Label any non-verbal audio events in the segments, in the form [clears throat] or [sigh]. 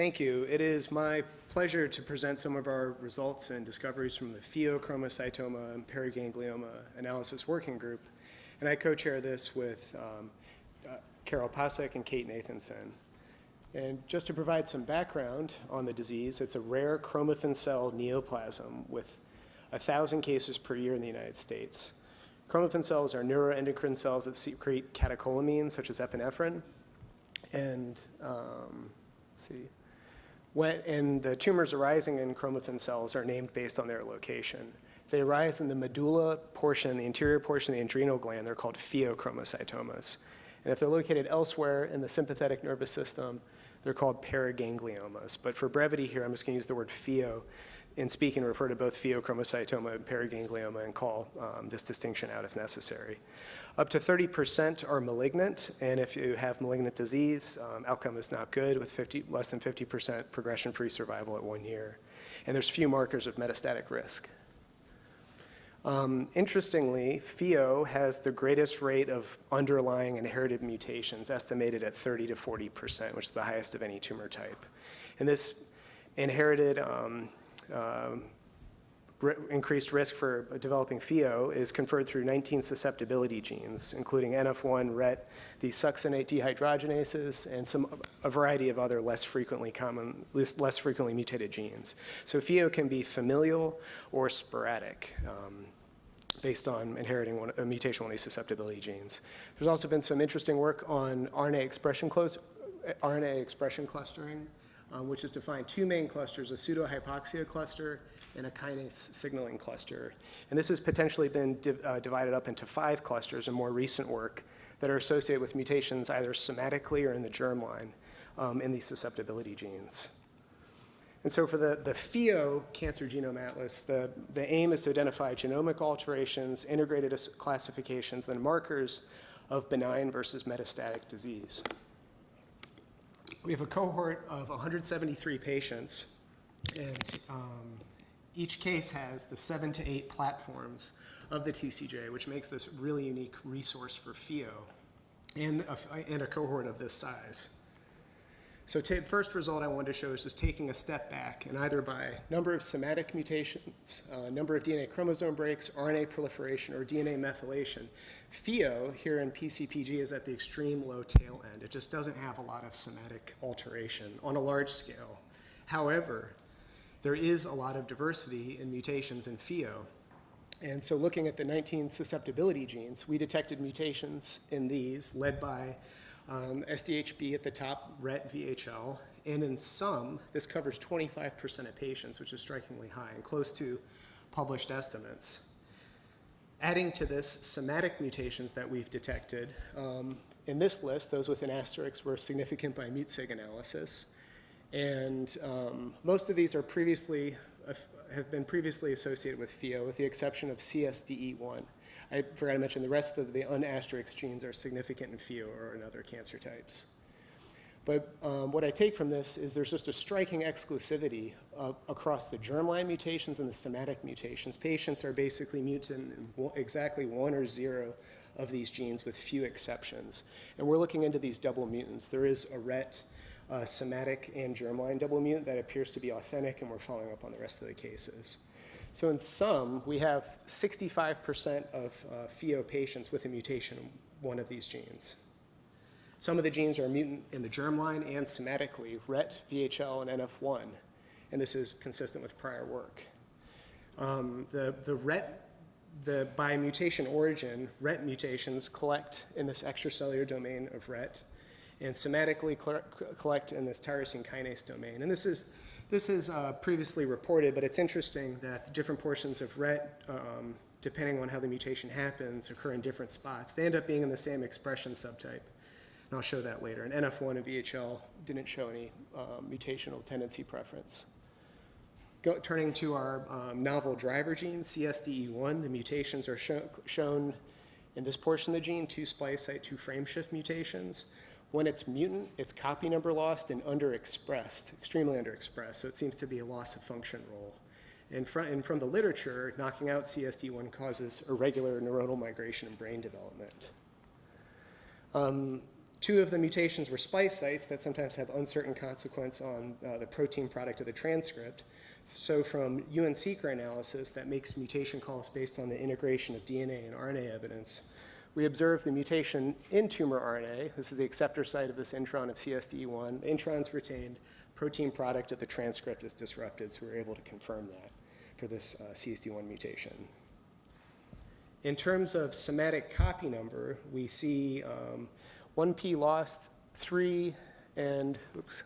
Thank you. It is my pleasure to present some of our results and discoveries from the pheochromocytoma and paraganglioma analysis working group. And I co-chair this with um, uh, Karel Pacak and Kate Nathanson. And just to provide some background on the disease, it's a rare chromaffin cell neoplasm with 1,000 cases per year in the United States. Chromaffin cells are neuroendocrine cells that secrete catecholamines, such as epinephrine. And um, see, when, and the tumors arising in chromaffin cells are named based on their location. If they arise in the medulla portion, the interior portion of the adrenal gland, they're called pheochromocytomas. And if they're located elsewhere in the sympathetic nervous system, they're called paragangliomas. But for brevity here, I'm just going to use the word pheo in and refer to both pheochromocytoma and paraganglioma and call um, this distinction out if necessary. Up to 30% are malignant, and if you have malignant disease, um, outcome is not good with 50, less than 50% progression-free survival at one year. And there's few markers of metastatic risk. Um, interestingly, pheo has the greatest rate of underlying inherited mutations, estimated at 30 to 40%, which is the highest of any tumor type. And this inherited um, um, increased risk for developing pheo is conferred through 19 susceptibility genes, including NF1, RET, the succinate dehydrogenases, and some a variety of other less frequently common, less frequently mutated genes. So pheo can be familial or sporadic. Um, based on inheriting one, a mutation on these susceptibility genes. There's also been some interesting work on RNA expression, close, RNA expression clustering um, which is to find two main clusters, a pseudohypoxia cluster and a kinase signaling cluster. And this has potentially been div uh, divided up into five clusters in more recent work that are associated with mutations either somatically or in the germline um, in these susceptibility genes. And so for the, the PHEO Cancer Genome Atlas, the, the aim is to identify genomic alterations, integrated classifications, then markers of benign versus metastatic disease we have a cohort of 173 patients, and um, each case has the seven to eight platforms of the TCGA, which makes this really unique resource for PHEO and a, and a cohort of this size. So first result I wanted to show is just taking a step back and either by number of somatic mutations, uh, number of DNA chromosome breaks, RNA proliferation, or DNA methylation, Pheo here in PCPG is at the extreme low tail end. It just doesn't have a lot of somatic alteration on a large scale. However, there is a lot of diversity in mutations in Pheo. And so looking at the 19 susceptibility genes, we detected mutations in these led by um, SDHB at the top, RET, VHL, and in some, this covers 25% of patients, which is strikingly high and close to published estimates. Adding to this, somatic mutations that we've detected. Um, in this list, those with an asterisk were significant by MUTSIG analysis. And um, most of these are previously, uh, have been previously associated with PHEO, with the exception of CSDE1. I forgot to mention the rest of the unasterisk genes are significant in PHEO or in other cancer types. But um, what I take from this is there's just a striking exclusivity uh, across the germline mutations and the somatic mutations. Patients are basically mutant in exactly one or zero of these genes with few exceptions. And we're looking into these double mutants. There is a RET, uh, somatic, and germline double mutant that appears to be authentic, and we're following up on the rest of the cases. So in sum, we have 65% of uh, PHEO patients with a mutation in one of these genes. Some of the genes are mutant in the germline and somatically, RET, VHL, and NF1, and this is consistent with prior work. Um, the, the RET, the, by mutation origin, RET mutations collect in this extracellular domain of RET, and somatically collect in this tyrosine kinase domain. And this is, this is uh, previously reported, but it's interesting that different portions of RET, um, depending on how the mutation happens, occur in different spots. They end up being in the same expression subtype and I'll show that later. And NF1 and VHL didn't show any um, mutational tendency preference. Go, turning to our um, novel driver gene, CSDE1, the mutations are show, shown in this portion of the gene, two splice site, two frameshift mutations. When it's mutant, it's copy number lost and underexpressed, extremely underexpressed, so it seems to be a loss of function role. And from, and from the literature, knocking out CSDE1 causes irregular neuronal migration and brain development. Um, Two of the mutations were splice sites that sometimes have uncertain consequence on uh, the protein product of the transcript. So from UNCeqR analysis that makes mutation calls based on the integration of DNA and RNA evidence, we observed the mutation in tumor RNA. This is the acceptor site of this intron of CSDE1. The intron's retained, protein product of the transcript is disrupted, so we're able to confirm that for this uh, CSDE1 mutation. In terms of somatic copy number, we see um, 1p lost, 3 and, oops,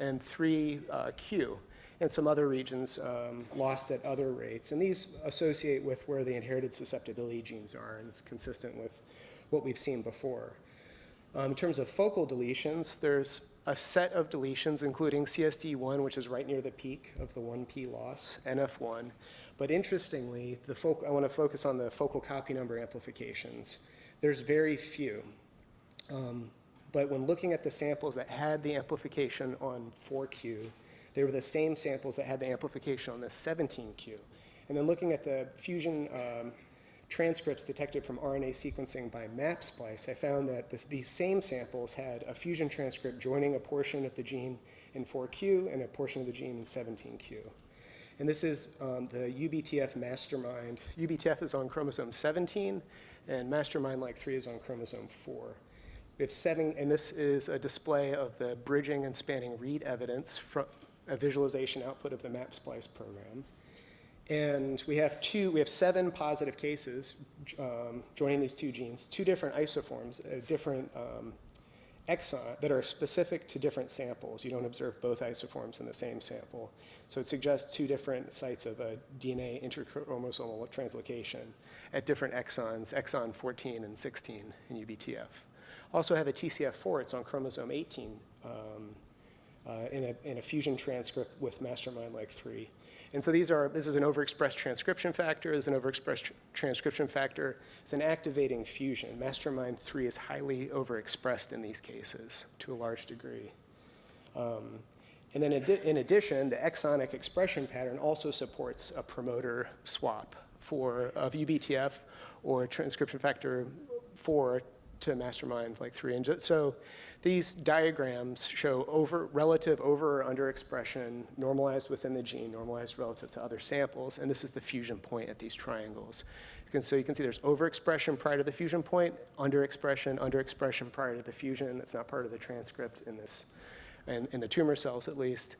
and 3 uh, q and some other regions um, lost at other rates. And these associate with where the inherited susceptibility genes are, and it's consistent with what we've seen before. Um, in terms of focal deletions, there's a set of deletions, including CSDE1, which is right near the peak of the 1p loss, NF1. But interestingly, the I want to focus on the focal copy number amplifications. There's very few. Um, but when looking at the samples that had the amplification on 4Q, they were the same samples that had the amplification on the 17q. And then looking at the fusion um, transcripts detected from RNA sequencing by MapSplice, I found that this, these same samples had a fusion transcript joining a portion of the gene in 4q and a portion of the gene in 17q. And this is um, the UBTF mastermind. UBTF is on chromosome 17, and mastermind like 3 is on chromosome 4. We have seven, and this is a display of the bridging and spanning read evidence from, a visualization output of the MapSplice program. And we have two, we have seven positive cases um, joining these two genes, two different isoforms, uh, different um, exon that are specific to different samples. You don't observe both isoforms in the same sample. So it suggests two different sites of a DNA intrachromosomal translocation at different exons, exon 14 and 16 in UBTF. Also have a TCF4, it's on chromosome 18, um, uh, in, a, in a fusion transcript with mastermind like 3. And so these are, this is an overexpressed transcription factor, this is an overexpressed tr transcription factor, it's an activating fusion. Mastermind 3 is highly overexpressed in these cases to a large degree. Um, and then in addition, the exonic expression pattern also supports a promoter swap for of UBTF or transcription factor 4 to mastermind like 3. And so these diagrams show over, relative over or under expression normalized within the gene, normalized relative to other samples, and this is the fusion point at these triangles. You can, so you can see there's overexpression prior to the fusion point, underexpression, underexpression prior to the fusion. That's not part of the transcript in this, in, in the tumor cells at least,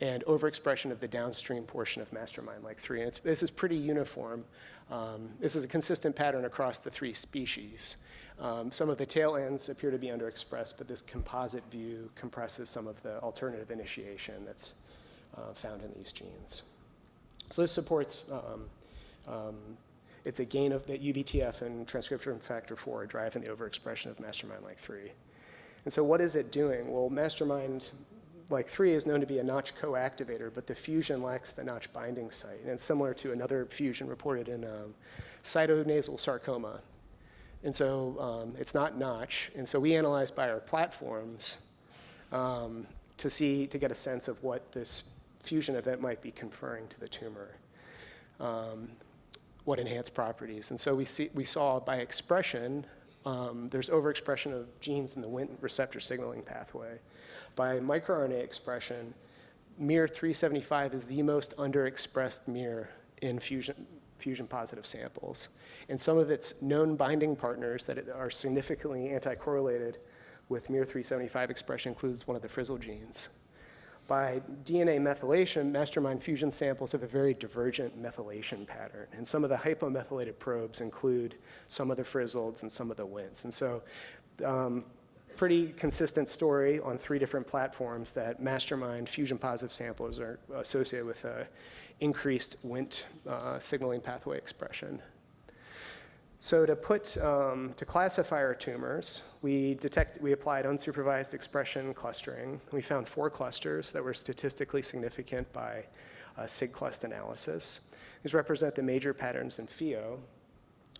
and overexpression of the downstream portion of mastermind like 3. And this is pretty uniform. Um, this is a consistent pattern across the three species. Um, some of the tail ends appear to be underexpressed, but this composite view compresses some of the alternative initiation that's uh, found in these genes. So this supports, um, um, it's a gain of that UBTF and transcription factor 4 driving the overexpression of mastermind like 3. And so what is it doing? Well, mastermind like 3 is known to be a notch co-activator, but the fusion lacks the notch binding site. And it's similar to another fusion reported in um, sinonasal sarcoma and so um, it's not Notch. And so we analyzed by our platforms um, to see, to get a sense of what this fusion event might be conferring to the tumor, um, what enhanced properties. And so we, see, we saw by expression, um, there's overexpression of genes in the Wnt receptor signaling pathway. By microRNA expression, MIR375 is the most underexpressed MIR in fusion, fusion positive samples and some of its known binding partners that are significantly anti-correlated with MIR375 expression includes one of the frizzle genes. By DNA methylation, mastermind fusion samples have a very divergent methylation pattern. And some of the hypomethylated probes include some of the frizzleds and some of the Wnts. And so um, pretty consistent story on three different platforms that mastermind fusion positive samples are associated with uh, increased Wnt uh, signaling pathway expression. So to put, um, to classify our tumors, we detect, we applied unsupervised expression clustering. We found four clusters that were statistically significant by uh, SigClust analysis. These represent the major patterns in pheo.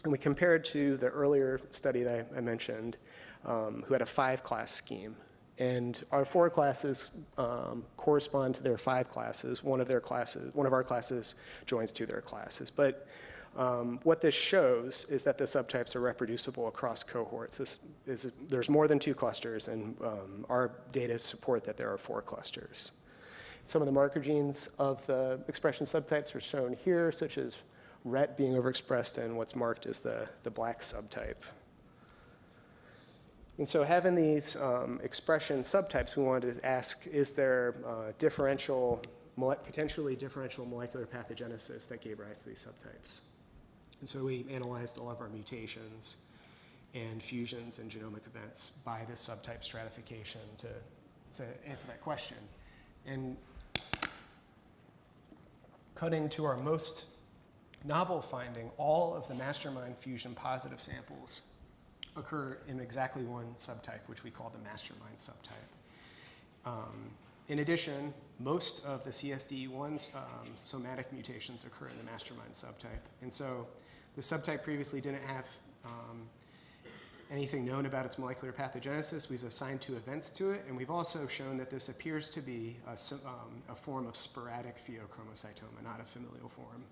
And we compared to the earlier study that I, I mentioned, um, who had a five-class scheme. And our four classes um, correspond to their five classes. One of their classes, one of our classes joins to their classes. But Um, What this shows is that the subtypes are reproducible across cohorts. This is, there's more than two clusters, and um, our data support that there are four clusters. Some of the marker genes of the expression subtypes are shown here, such as RET being overexpressed and what's marked as the, the black subtype. And so having these um, expression subtypes, we wanted to ask, is there uh, differential, potentially differential molecular pathogenesis that gave rise to these subtypes? And so we analyzed all of our mutations and fusions and genomic events by this subtype stratification to, to answer that question. And cutting to our most novel finding, all of the mastermind fusion positive samples occur in exactly one subtype, which we call the mastermind subtype. Um, in addition, most of the CSDE1 um, somatic mutations occur in the mastermind subtype. And so the subtype previously didn't have um, anything known about its molecular pathogenesis. We've assigned two events to it, and we've also shown that this appears to be a, um, a form of sporadic pheochromocytoma, not a familial form.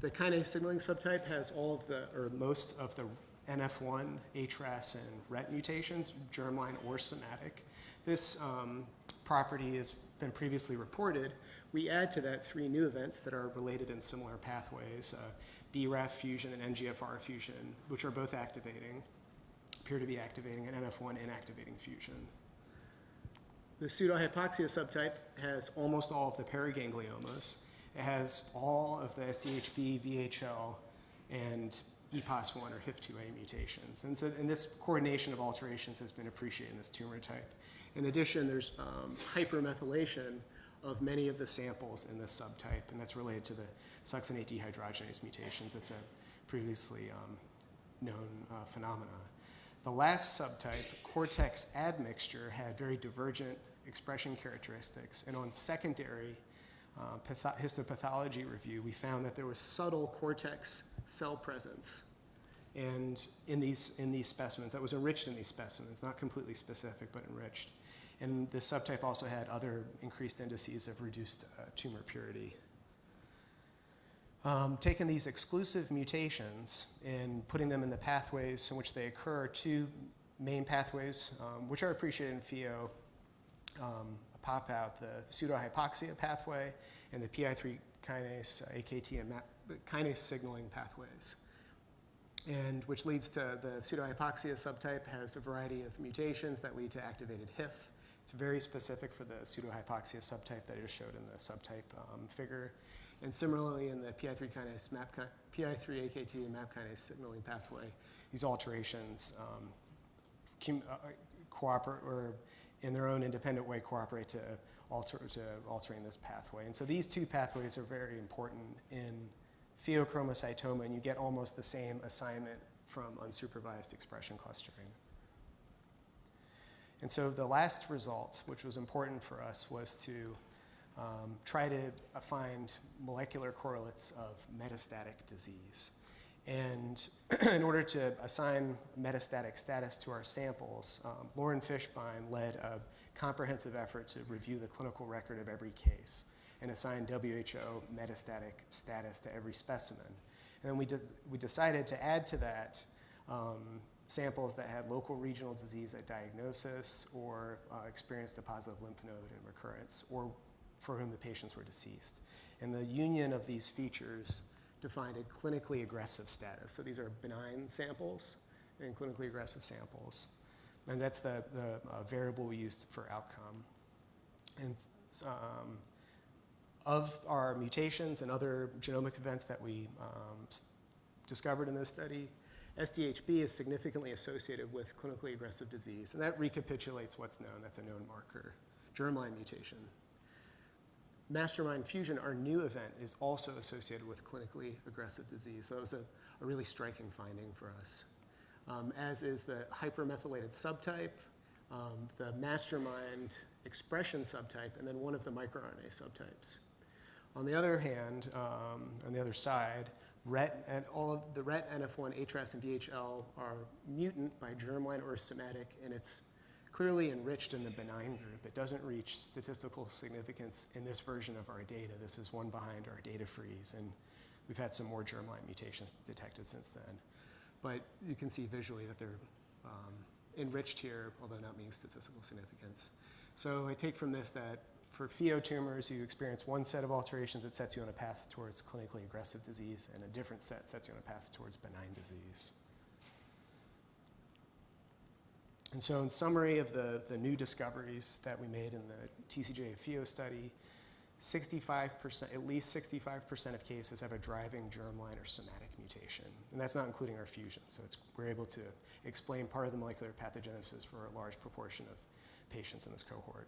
The kinase signaling subtype has all of the, or most of the NF1, HRAS, and RET mutations, germline or somatic. This um, property has been previously reported. We add to that three new events that are related in similar pathways, uh, BRAF fusion and NGFR fusion, which are both activating, appear to be activating an NF1 inactivating fusion. The pseudohypoxia subtype has almost all of the paragangliomas. It has all of the SDHB, VHL, and EPAS1 or HIF2A mutations. And so and this coordination of alterations has been appreciated in this tumor type. In addition, there's um, hypermethylation of many of the samples in this subtype, and that's related to the succinate dehydrogenase mutations. That's a previously um, known uh, phenomena. The last subtype, cortex admixture, had very divergent expression characteristics, and on secondary uh, patho- histopathology review, we found that there was subtle cortex cell presence and in these, in these specimens, that was enriched in these specimens, not completely specific, but enriched. And this subtype also had other increased indices of reduced uh, tumor purity. Um, taking these exclusive mutations and putting them in the pathways in which they occur, two main pathways, um, which are appreciated in pheo, um, pop out the pseudohypoxia pathway and the PI3 kinase, uh, AKT, and MAP, kinase signaling pathways. And which leads to the pseudohypoxia subtype has a variety of mutations that lead to activated HIF. It's very specific for the pseudohypoxia subtype that I just showed in the subtype um, figure. And similarly, in the PI3 kinase, MAP, PI3 AKT and MAP kinase signaling pathway, these alterations um, cum- uh, cooperate or in their own independent way cooperate to alter to altering this pathway. And so these two pathways are very important in pheochromocytoma, and you get almost the same assignment from unsupervised expression clustering. And so the last result, which was important for us, was to um, try to uh, find molecular correlates of metastatic disease. And [clears throat] in order to assign metastatic status to our samples, um, Lauren Fishbein led a comprehensive effort to review the clinical record of every case and assign WHO metastatic status to every specimen. And then we, de- we decided to add to that um, samples that had local regional disease at diagnosis or uh, experienced a positive lymph node in recurrence or for whom the patients were deceased. And the union of these features defined a clinically aggressive status. So these are benign samples and clinically aggressive samples. And that's the, the uh, variable we used for outcome. And um, of our mutations and other genomic events that we um, discovered in this study, SDHB is significantly associated with clinically aggressive disease. And that recapitulates what's known. That's a known marker. Germline mutation. Mastermind fusion, our new event, is also associated with clinically aggressive disease. So that was a, a really striking finding for us. Um, as is the hypermethylated subtype, um, the mastermind expression subtype, and then one of the microRNA subtypes. On the other hand, um, on the other side, RET and all of the RET, NF1, HRAS, and VHL are mutant by germline or somatic, and it's clearly enriched in the benign group. It doesn't reach statistical significance in this version of our data. This is one behind our data freeze, and we've had some more germline mutations detected since then. But you can see visually that they're um, enriched here, although not meeting statistical significance. So I take from this that for pheo tumors, you experience one set of alterations that sets you on a path towards clinically aggressive disease, and a different set sets you on a path towards benign disease. And so in summary of the, the new discoveries that we made in the TCGA pheo study, 65%, at least 65% of cases have a driving germline or somatic mutation. And that's not including our fusion. So it's, we're able to explain part of the molecular pathogenesis for a large proportion of patients in this cohort.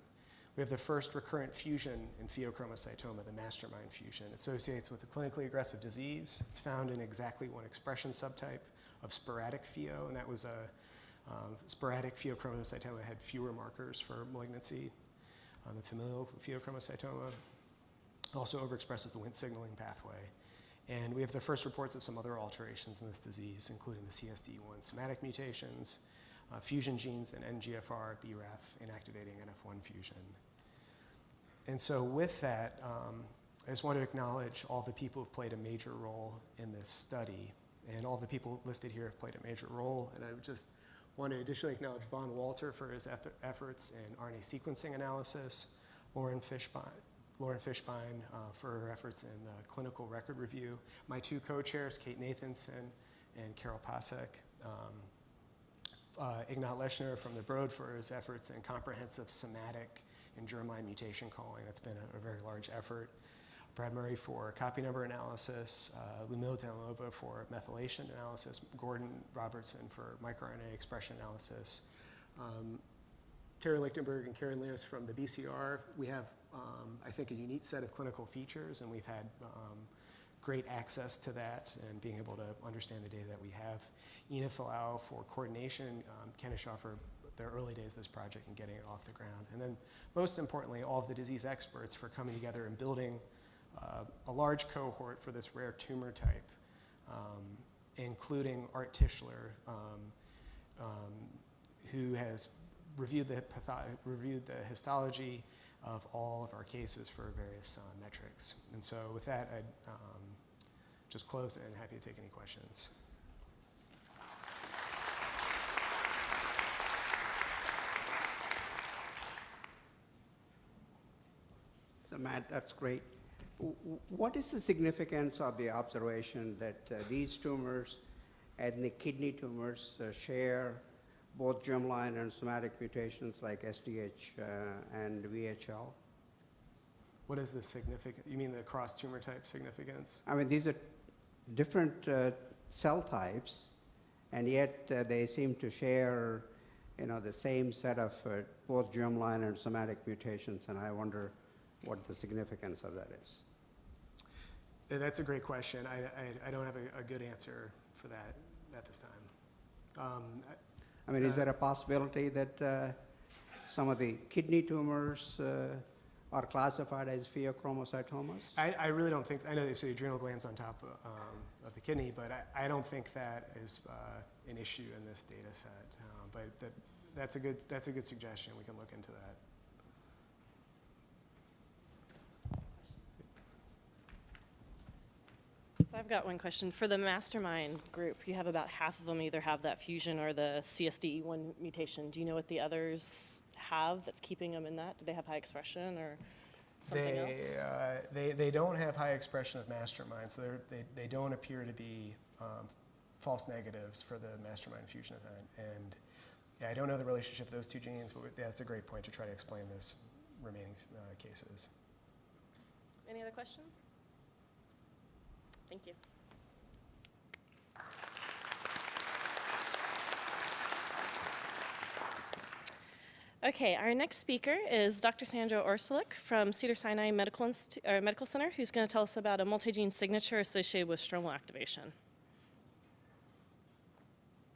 We have the first recurrent fusion in pheochromocytoma, the mastermind fusion. Associates with a clinically aggressive disease. It's found in exactly one expression subtype of sporadic pheo, and that was a um, sporadic pheochromocytoma had fewer markers for malignancy. Um, the familial pheochromocytoma also overexpresses the Wnt signaling pathway. And we have the first reports of some other alterations in this disease, including the CSDE1 somatic mutations, uh, fusion genes in NGFR, BRAF, inactivating NF1 fusion. And so with that, um, I just want to acknowledge all the people who've played a major role in this study. And all the people listed here have played a major role. And I just want to additionally acknowledge Vonn Walter for his eff efforts in RNA sequencing analysis, Lauren Fishbein, Lauren Fishbein uh, for her efforts in the clinical record review, my two co-chairs, Kate Nathanson and Karel Pacak, um, uh, Ignaty Leshchiner from the Broad for his efforts in comprehensive somatic and germline mutation calling. That's been a, a very large effort. Brad Murray for copy number analysis, uh, Lumil for methylation analysis, Gordon Robertson for microRNA expression analysis, um, Terry Lichtenberg and Karen Lewis from the BCR. We have, um, I think, a unique set of clinical features, and we've had um, great access to that and being able to understand the data that we have. Ina Felau for coordination, um, Ken Shaw for the early days of this project and getting it off the ground. And then most importantly, all of the disease experts for coming together and building uh, a large cohort for this rare tumor type, um, including Art Tischler, um, um, who has reviewed the, reviewed the histology of all of our cases for various uh, metrics. And so with that, I'd um, just close and happy to take any questions. So Matt, that's great. What is the significance of the observation that uh, these tumors and the kidney tumors uh, share both germline and somatic mutations like SDH uh, and VHL? What is the significant, you mean the cross tumor type significance? I mean, these are different uh, cell types, and yet uh, they seem to share, you know, the same set of uh, both germline and somatic mutations, and I wonder what the significance of that is. That's a great question. I, I, I don't have a, a good answer for that at this time. Um, I mean, is Uh, there a possibility that uh, some of the kidney tumors uh, are classified as pheochromocytomas? I, I really don't think, I know they say adrenal glands on top of, um, of the kidney, but I, I don't think that is uh, an issue in this data set. Uh, but that, that's, a good, that's a good suggestion. We can look into that. So I've got one question. For the mastermind group, you have about half of them either have that fusion or the CSDE1 mutation. Do you know what the others have that's keeping them in that? Do they have high expression or something else? They, uh, they, they don't have high expression of mastermind, so they're- they, they don't appear to be um, false negatives for the mastermind fusion event. And yeah, I don't know the relationship of those two genes, but that's a great point to try to explain those remaining uh, cases. Any other questions? Thank you. Okay, our next speaker is Dr. Sandra Orsulic from Cedar Sinai Medical, Medical Center, who's going to tell us about a multi-gene signature associated with stromal activation.